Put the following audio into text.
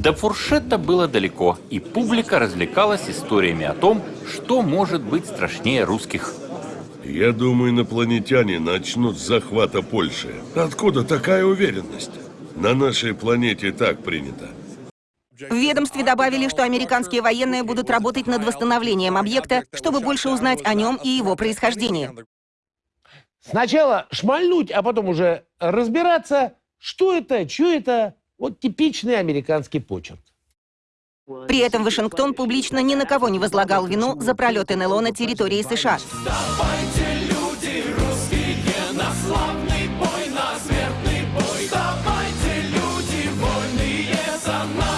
До фуршета было далеко, и публика развлекалась историями о том, что может быть страшнее русских. Я думаю, инопланетяне начнут с захвата Польши. Откуда такая уверенность? На нашей планете так принято. В ведомстве добавили, что американские военные будут работать над восстановлением объекта, чтобы больше узнать о нем и его происхождении. Сначала шмальнуть, а потом уже разбираться, что это, что это. Вот типичный американский почерк. При этом Вашингтон публично ни на кого не возлагал вину за пролет НЛО на территории США. Давайте, люди, русские, на славный бой, на смертный бой. Давайте, люди, вольные, за нас.